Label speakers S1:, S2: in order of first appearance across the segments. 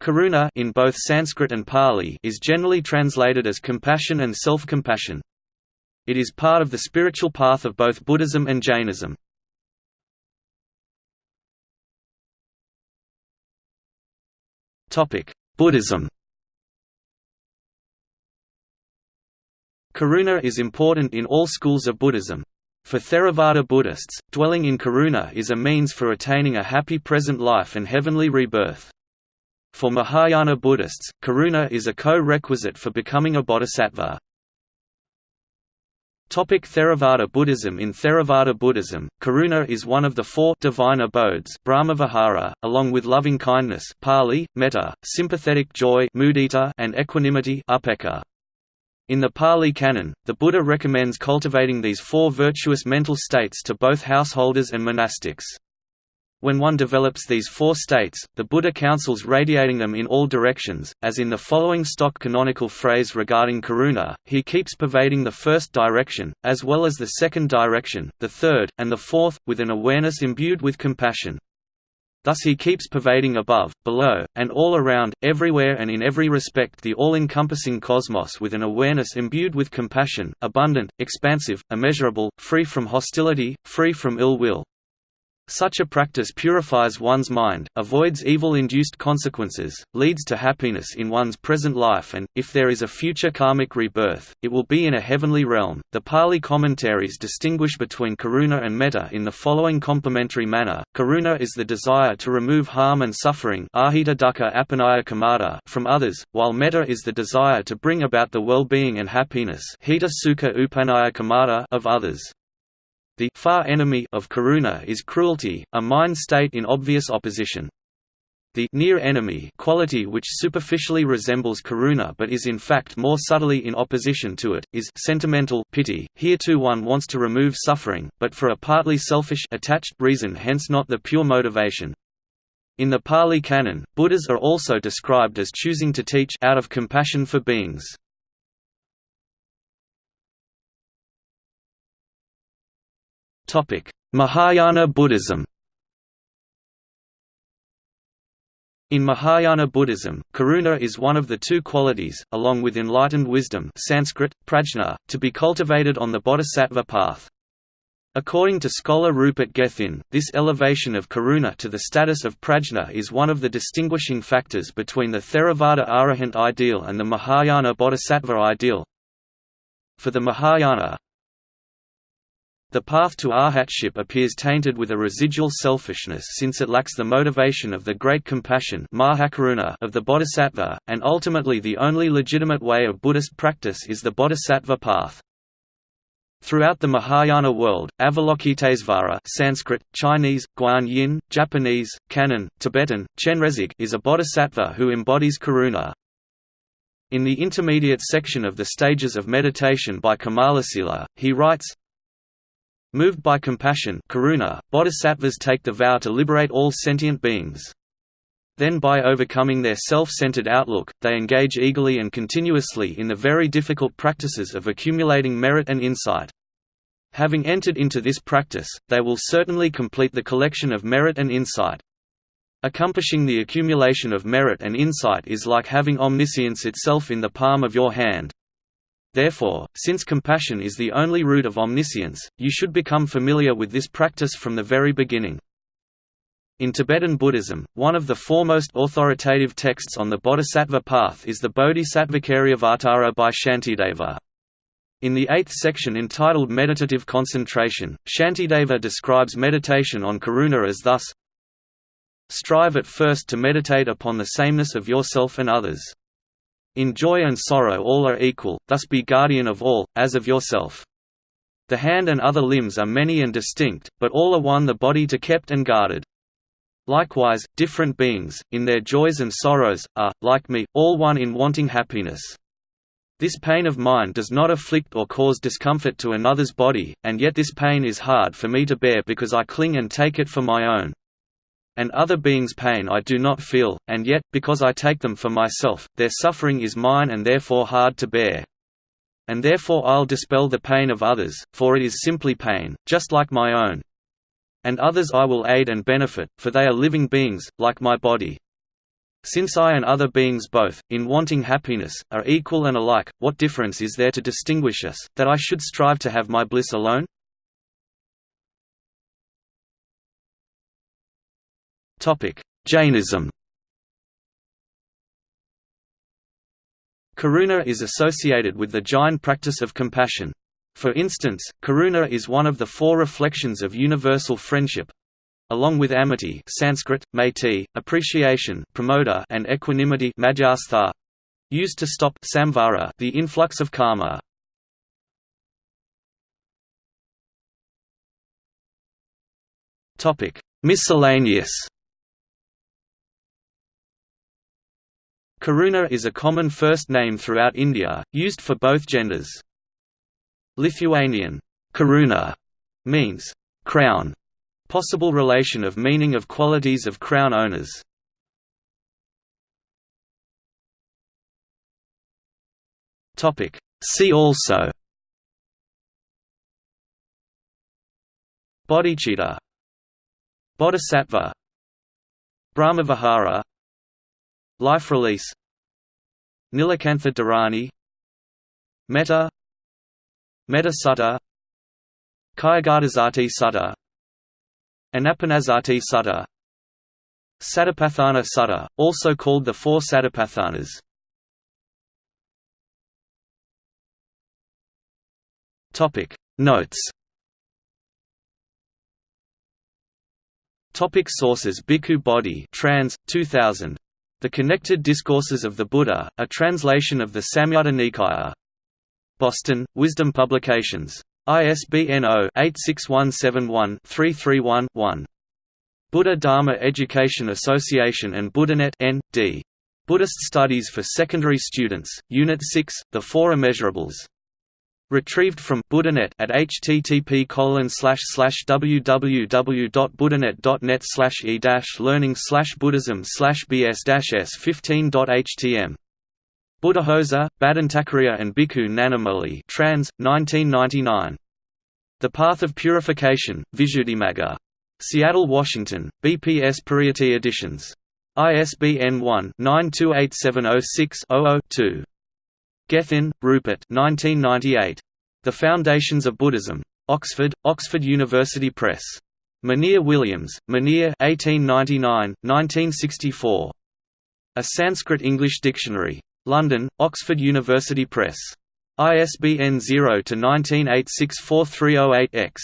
S1: Karuna in both Sanskrit and Pali is generally translated as compassion and self-compassion. It is part of the spiritual path of both Buddhism and Jainism. Topic: Buddhism Karuna is important in all schools of Buddhism. For Theravada Buddhists, dwelling in karuna is a means for attaining a happy present life and heavenly rebirth. For Mahayana Buddhists, karuna is a co-requisite for becoming a bodhisattva. Topic Theravada Buddhism In Theravada Buddhism, karuna is one of the four divine abodes Brahmavihara, along with loving kindness Pali, metta, sympathetic joy mudita, and equanimity upekkha. In the Pali Canon, the Buddha recommends cultivating these four virtuous mental states to both householders and monastics. When one develops these four states, the Buddha counsels radiating them in all directions, as in the following stock canonical phrase regarding karuna, he keeps pervading the first direction, as well as the second direction, the third, and the fourth, with an awareness imbued with compassion. Thus he keeps pervading above, below, and all around, everywhere and in every respect the all-encompassing cosmos with an awareness imbued with compassion, abundant, expansive, immeasurable, free from hostility, free from ill will. Such a practice purifies one's mind, avoids evil-induced consequences, leads to happiness in one's present life and, if there is a future karmic rebirth, it will be in a heavenly realm. The Pali commentaries distinguish between karuna and metta in the following complementary manner. Karuna is the desire to remove harm and suffering from others, while metta is the desire to bring about the well-being and happiness of others. The far enemy of karuna is cruelty, a mind state in obvious opposition. The near enemy quality which superficially resembles karuna but is in fact more subtly in opposition to it, is sentimental pity. Here too one wants to remove suffering, but for a partly selfish attached reason hence not the pure motivation. In the Pali Canon, Buddhas are also described as choosing to teach out of compassion for beings. Mahayana Buddhism In Mahayana Buddhism, karuna is one of the two qualities, along with enlightened wisdom Sanskrit, prajna, to be cultivated on the bodhisattva path. According to scholar Rupert Gethin, this elevation of karuna to the status of prajna is one of the distinguishing factors between the Theravada arahant ideal and the Mahayana bodhisattva ideal. For the Mahayana, the path to arhatship appears tainted with a residual selfishness since it lacks the motivation of the great compassion of the bodhisattva, and ultimately the only legitimate way of Buddhist practice is the bodhisattva path. Throughout the Mahayana world, Avalokitesvara Sanskrit, Chinese, Guan Yin, Japanese, Kannon, Tibetan, Chenrezig is a bodhisattva who embodies karuna. In the intermediate section of the Stages of Meditation by Kamalasila, he writes, Moved by compassion karuna, bodhisattvas take the vow to liberate all sentient beings. Then by overcoming their self-centered outlook, they engage eagerly and continuously in the very difficult practices of accumulating merit and insight. Having entered into this practice, they will certainly complete the collection of merit and insight. Accomplishing the accumulation of merit and insight is like having omniscience itself in the palm of your hand. Therefore, since compassion is the only root of omniscience, you should become familiar with this practice from the very beginning. In Tibetan Buddhism, one of the foremost authoritative texts on the Bodhisattva path is the Bodhisattvacariyavatara by Shantideva. In the eighth section entitled Meditative Concentration, Shantideva describes meditation on karuna as thus Strive at first to meditate upon the sameness of yourself and others. In joy and sorrow all are equal, thus be guardian of all, as of yourself. The hand and other limbs are many and distinct, but all are one the body to kept and guarded. Likewise, different beings, in their joys and sorrows, are, like me, all one in wanting happiness. This pain of mine does not afflict or cause discomfort to another's body, and yet this pain is hard for me to bear because I cling and take it for my own and other beings' pain I do not feel, and yet, because I take them for myself, their suffering is mine and therefore hard to bear. And therefore I'll dispel the pain of others, for it is simply pain, just like my own. And others I will aid and benefit, for they are living beings, like my body. Since I and other beings both, in wanting happiness, are equal and alike, what difference is there to distinguish us, that I should strive to have my bliss alone? Jainism Karuna is associated with the Jain practice of compassion. For instance, karuna is one of the four reflections of universal friendship, along with amity Sanskrit, maiti, appreciation pramoda, and equanimity used to stop samvara the influx of karma. Miscellaneous Karuna is a common first name throughout India, used for both genders. Lithuanian karuna means crown Possible relation of meaning of qualities of crown owners. See also. Bodhicitta. Bodhisattva. Brahmavihara Life release. Nilakantha Dharani. Metta. Metta Sutta. Kayagatasati Sutta. Anapanasati Sutta. Satipatthana Sutta, also called the Four Satipatthanas. Notes. Topic sources. Bhikkhu Bodhi trans, 2000. The Connected Discourses of the Buddha, a translation of the Samyutta Nikaya. Boston, Wisdom Publications. ISBN 0-86171-331-1. Buddha Dharma Education Association and BuddhaNet N.D. Buddhist Studies for Secondary Students, Unit 6, The Four Immeasurables. Retrieved from BuddhaNet at http www.buddhanet.net slash e learning buddhism bs s 15.htm Buddhaghosa, Bhadantacariya and Bhikkhu Nanamoli trans, 1999. The Path of Purification, Visuddhimagga. Seattle, Washington, BPS Pariyatti Editions. ISBN 1-928706-00-2. Gethin, Rupert 1998. The Foundations of Buddhism. Oxford, Oxford University Press. Monier Williams, Monier 1899, 1964. A Sanskrit-English Dictionary. London, Oxford University Press. ISBN 0-19864308-X.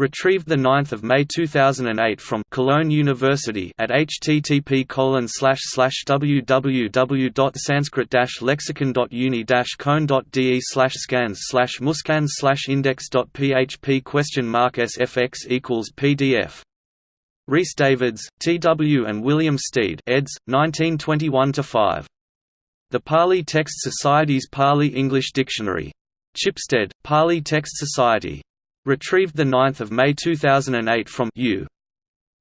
S1: Retrieved 9 May 2008 from Cologne University at http www.sanskrit-lexicon.uni-cone.de scans slash index.php question mark sfx equals pdf Rhys Davids, T. W. and William Stede eds. 1921–5. The Pali Text Society's Pali English Dictionary. Chipstead, Pali Text Society. Retrieved 9 May 2008 from U.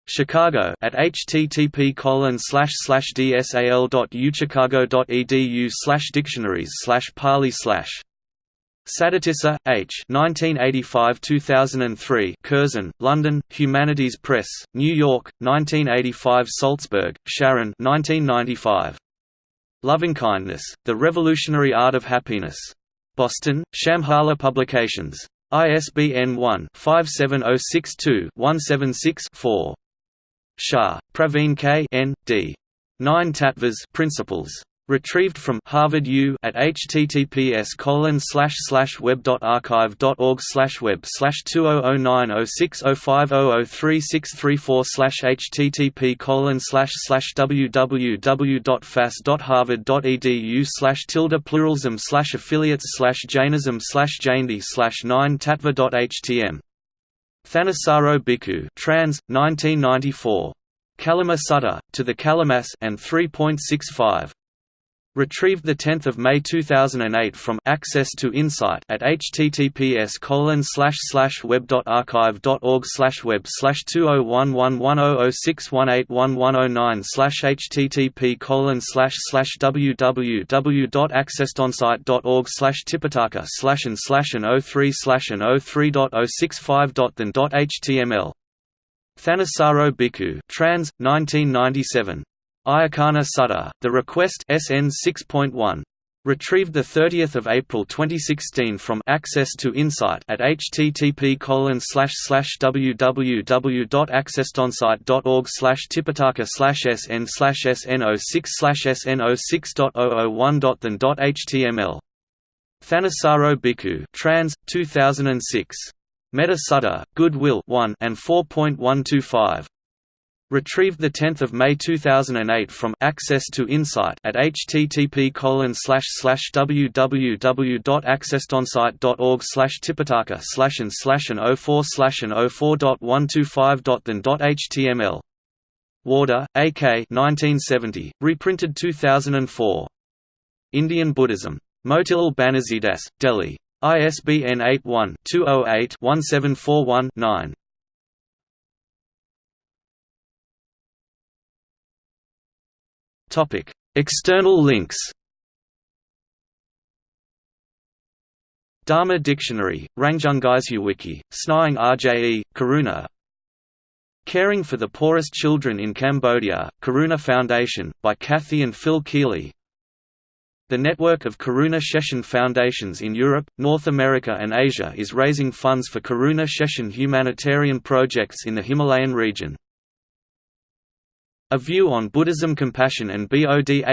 S1: Chicago at http dsal.uchicago.edu dictionaries pali slash Saddhatissa, H. 1985–2003 Curzon, London, Humanities Press, New York, 1985 Salzberg, Sharon 1995. Lovingkindness, The Revolutionary Art of Happiness. Boston, Shambhala Publications. ISBN 1-57062-176-4. Shah, Praveen K. N. D. Nine Tattvas Principles. Retrieved from Harvard U at https colon slash slash web dot archive dot org slash web slash two oh oh nine oh six oh five oh oh three six three four slash http colon slash slash www dot fas dot harvard dot edu slash tilde pluralism slash affiliates slash Jainism slash Jaindi slash nine tattva dot htm Thanissaro Bhikkhu trans, 1994. Kalama Sutta, to the Kalamas and 3.65 Retrieved 10 May 2008 from Access to Insight at https web.archive.org web slash 20111006181109 slash http www.accesstoinsight.org slash tipitaka slash and slash and 03 slash and 03.065.than.html Thanissaro Bhikkhu trans, 1997 Ayacana Sutta, The Request SN 6.1. Retrieved 30 April 2016 from Access to Insight at http www.accesstoinsight.org tipitaka sn sn06 sn06.001.than.html. Thanissaro Bhikkhu trans, 2006. Metta Sutta, Goodwill 1 and 4.125. Retrieved 10 May 2008 from Access to Insight at http www.accesstoinsight.org tipitaka slash and slash and 04 slash and 04.125.than.html. Warder, A.K. 1970, reprinted 2004. Indian Buddhism. Motilal Banarsidass, Delhi. ISBN 81-208-1741-9. Topic: External links. Dharma Dictionary, Rangjunggyaltsu Wiki, Snying RJE, Karuna Caring for the Poorest Children in Cambodia, Karuna Foundation, by Kathy and Phil Keeley The network of Karuna Shechen Foundations in Europe, North America and Asia is raising funds for Karuna Shechen humanitarian projects in the Himalayan region. A View on Buddhism Compassion and Bodhicitta